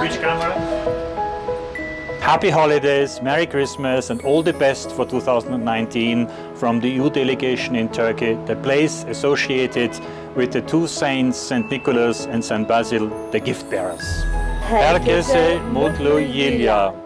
Which camera? Happy holidays, Merry Christmas and all the best for 2019 from the EU delegation in Turkey, the place associated with the two saints, St. Nicholas and St. Basil, the gift bearers. Herkese mutlu yıllar.